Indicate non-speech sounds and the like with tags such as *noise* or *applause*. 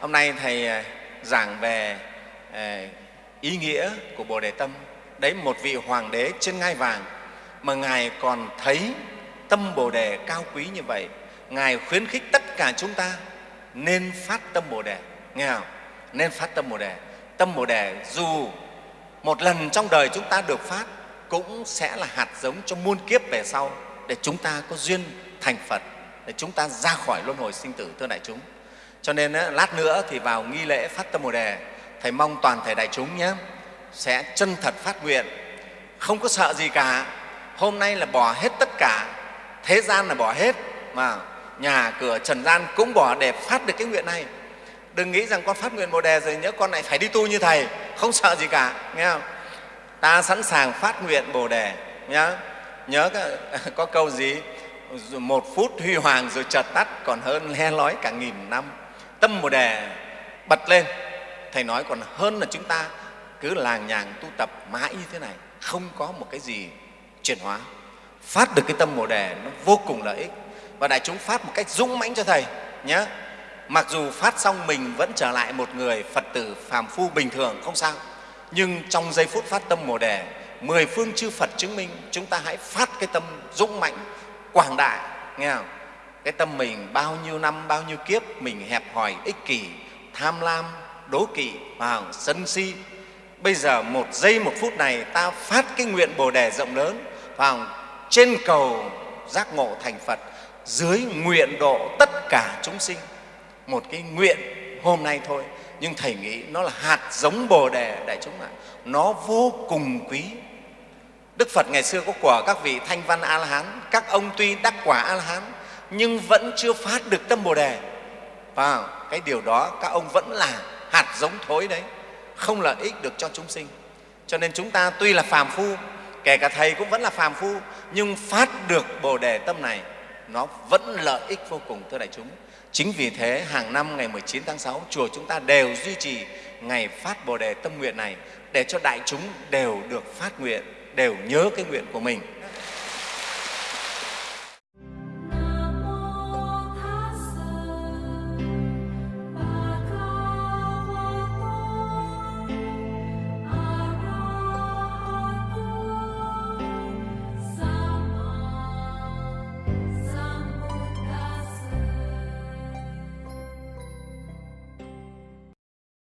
hôm nay thầy à, giảng về à, ý nghĩa của bồ đề tâm. Đấy, một vị hoàng đế trên ngai vàng mà ngài còn thấy tâm bồ đề cao quý như vậy. Ngài khuyến khích tất cả chúng ta nên phát tâm bồ đề. Nghe không? Nên phát tâm bồ đề. Tâm bồ đề dù một lần trong đời chúng ta được phát cũng sẽ là hạt giống cho muôn kiếp về sau để chúng ta có duyên thành phật, để chúng ta ra khỏi luân hồi sinh tử, thưa đại chúng cho nên lát nữa thì vào nghi lễ phát tâm bồ đề, thầy mong toàn thể đại chúng nhé, sẽ chân thật phát nguyện, không có sợ gì cả. Hôm nay là bỏ hết tất cả, thế gian là bỏ hết, mà nhà cửa trần gian cũng bỏ để phát được cái nguyện này. Đừng nghĩ rằng con phát nguyện bồ đề rồi nhớ con lại phải đi tu như thầy, không sợ gì cả, nghe không? Ta sẵn sàng phát nguyện bồ đề nhớ nhớ *laughs* có câu gì? Một phút huy hoàng rồi chợt tắt, còn hơn le lói cả nghìn năm tâm bồ đề bật lên. Thầy nói còn hơn là chúng ta cứ làng nhàng tu tập mãi như thế này, không có một cái gì chuyển hóa. Phát được cái tâm bồ đề nó vô cùng lợi ích. Và đại chúng phát một cách dũng mãnh cho thầy nhé. Mặc dù phát xong mình vẫn trở lại một người phật tử phàm phu bình thường, không sao. Nhưng trong giây phút phát tâm bồ đề, mười phương chư phật chứng minh, chúng ta hãy phát cái tâm dũng mãnh, quảng đại, nghe không? Cái tâm mình bao nhiêu năm, bao nhiêu kiếp mình hẹp hòi, ích kỷ, tham lam, đố kỵ và sân si. Bây giờ một giây, một phút này ta phát cái nguyện bồ đề rộng lớn vào trên cầu giác ngộ thành phật, dưới nguyện độ tất cả chúng sinh. Một cái nguyện hôm nay thôi, nhưng thầy nghĩ nó là hạt giống bồ đề đại chúng ạ. Nó vô cùng quý. Đức phật ngày xưa có của các vị thanh văn a la hán, các ông tuy đắc quả a la hán nhưng vẫn chưa phát được tâm bồ đề. Và cái điều đó, các ông vẫn là hạt giống thối đấy, không lợi ích được cho chúng sinh. Cho nên chúng ta tuy là phàm phu, kể cả thầy cũng vẫn là phàm phu, nhưng phát được bồ đề tâm này, nó vẫn lợi ích vô cùng, thưa đại chúng. Chính vì thế, hàng năm ngày 19 tháng 6 chùa chúng ta đều duy trì ngày phát bồ đề tâm nguyện này, để cho đại chúng đều được phát nguyện, đều nhớ cái nguyện của mình.